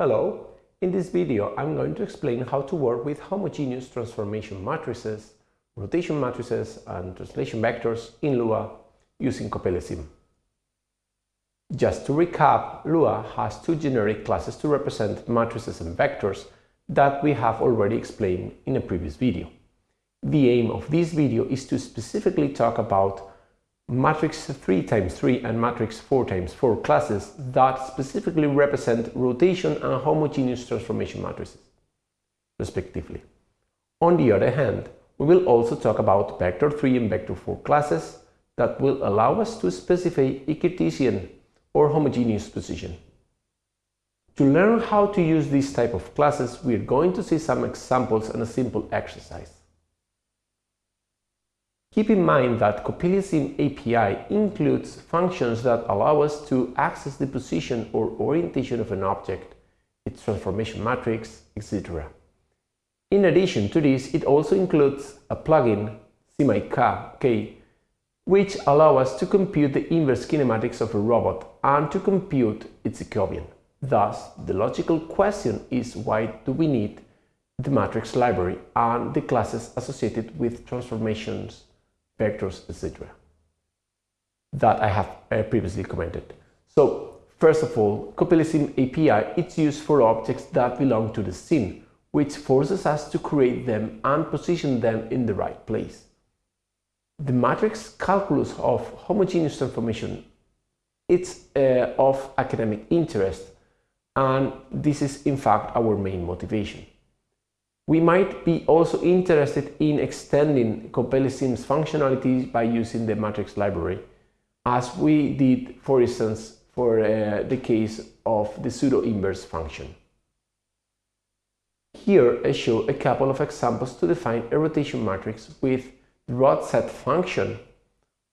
Hello, in this video I'm going to explain how to work with homogeneous transformation matrices, rotation matrices and translation vectors in Lua using CoppeliaSim. Just to recap, Lua has two generic classes to represent matrices and vectors that we have already explained in a previous video. The aim of this video is to specifically talk about matrix 3 times 3 and matrix 4 times 4 classes that specifically represent rotation and homogeneous transformation matrices, respectively. On the other hand, we will also talk about vector 3 and vector 4 classes that will allow us to specify a Cartesian or homogeneous position. To learn how to use this type of classes, we are going to see some examples and a simple exercise. Keep in mind that CoppeliaSim API includes functions that allow us to access the position or orientation of an object, its transformation matrix, etc. In addition to this, it also includes a plugin, SimIK, which allow us to compute the inverse kinematics of a robot and to compute its Jacobian. Thus, the logical question is why do we need the matrix library and the classes associated with transformations vectors, etc. that I have uh, previously commented. So, first of all, CoppeliaSim API is used for objects that belong to the scene, which forces us to create them and position them in the right place. The matrix calculus of homogeneous transformation it's uh, of academic interest and this is in fact our main motivation. We might be also interested in extending CoppeliaSim's functionality by using the matrix library, as we did, for instance, for uh, the case of the pseudo-inverse function. Here I show a couple of examples to define a rotation matrix with the rot z function,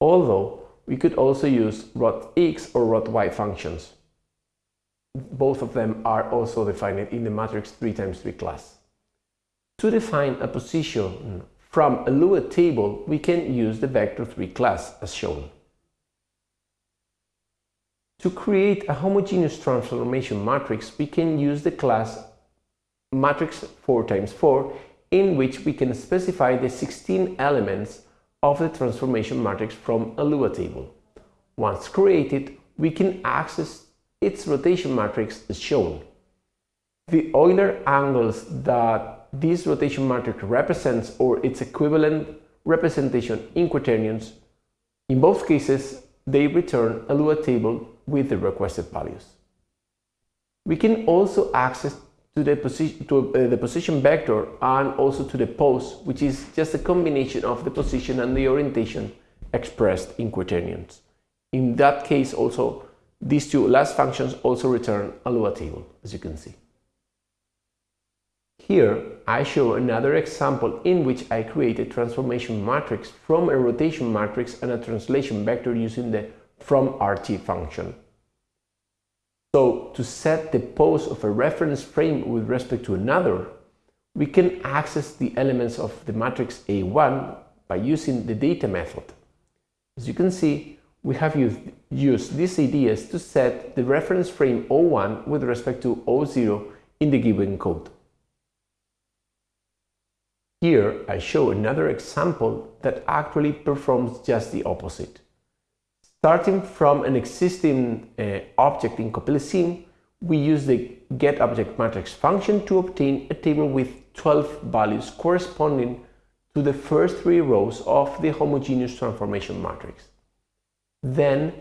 although we could also use rot x or rot y functions. Both of them are also defined in the matrix 3 times 3 class. To define a position from a Lua table, we can use the vector3 class as shown. To create a homogeneous transformation matrix, we can use the class matrix 4x4 in which we can specify the 16 elements of the transformation matrix from a Lua table. Once created, we can access its rotation matrix as shown. The Euler angles that this rotation matrix represents or its equivalent representation in quaternions. In both cases, they return a Lua table with the requested values. We can also access to the, position, to, uh, the position vector and also to the pose, which is just a combination of the position and the orientation expressed in quaternions. In that case also, these two last functions also return a Lua table, as you can see. Here, I show another example in which I create a transformation matrix from a rotation matrix and a translation vector using the from RT function. So, to set the pose of a reference frame with respect to another, we can access the elements of the matrix A1 by using the data method. As you can see, we have used, used these ideas to set the reference frame O1 with respect to O0 in the given code. Here I show another example that actually performs just the opposite. Starting from an existing uh, object in CoppeliaSim, we use the getObjectMatrix function to obtain a table with 12 values corresponding to the first three rows of the homogeneous transformation matrix. Then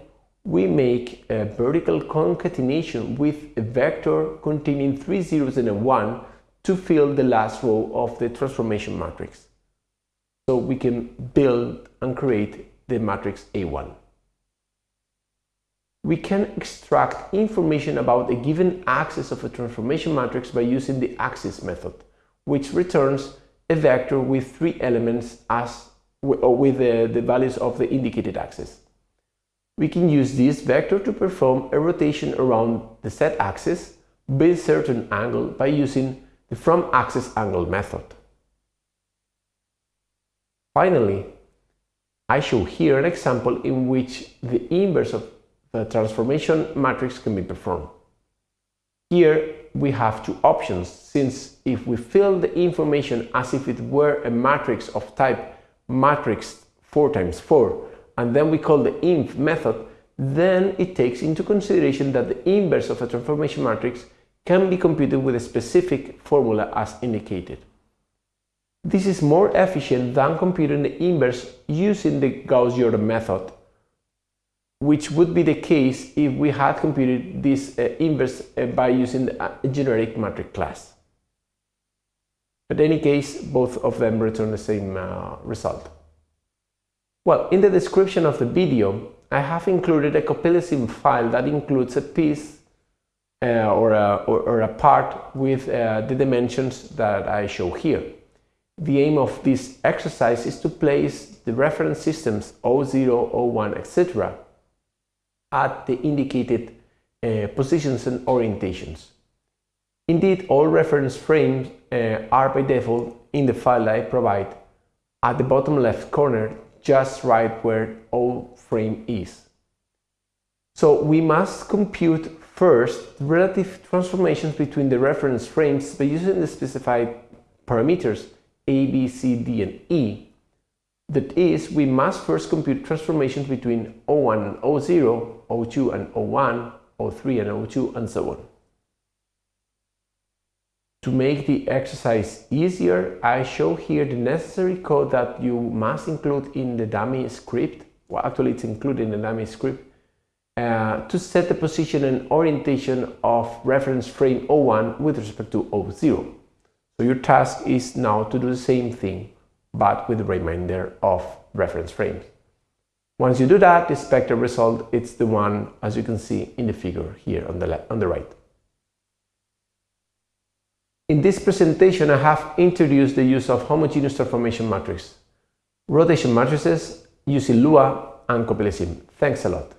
we make a vertical concatenation with a vector containing three zeros and a 1 to fill the last row of the transformation matrix. So we can build and create the matrix A1. We can extract information about a given axis of a transformation matrix by using the axis method, which returns a vector with three elements as with the, the values of the indicated axis. We can use this vector to perform a rotation around the set axis by a certain angle by using the from axis angle method. Finally, I show here an example in which the inverse of the transformation matrix can be performed. Here we have two options, since if we fill the information as if it were a matrix of type matrix 4 times 4, and then we call the inv method, then it takes into consideration that the inverse of a transformation matrix can be computed with a specific formula as indicated. This is more efficient than computing the inverse using the Gauss-Jordan method, which would be the case if we had computed this uh, inverse uh, by using the generic matrix class. But in any case, both of them return the same uh, result. Well, in the description of the video, I have included a CoppeliaSim file that includes a piece or, a, or, or, a, part with uh, the dimensions that I show here. The aim of this exercise is to place the reference systems 00, 01, etc. at the indicated uh, positions and orientations. Indeed, all reference frames uh, are by default in the file I provide at the bottom left corner just right where O frame is. So we must compute first relative transformations between the reference frames by using the specified parameters A, B, C, D, and E. That is, we must first compute transformations between O1 and O0, O2 and O1, O3 and O2, and so on. To make the exercise easier, I show here the necessary code that you must include in the dummy script. Well, actually it's included in the dummy script uh, to set the position and orientation of reference frame O1 with respect to O0. So your task is now to do the same thing, but with the remainder of reference frames. Once you do that, the expected result is the one, as you can see in the figure here on the, left, on the right. In this presentation, I have introduced the use of homogeneous transformation matrix, rotation matrices using Lua and CoppeliaSim. Thanks a lot.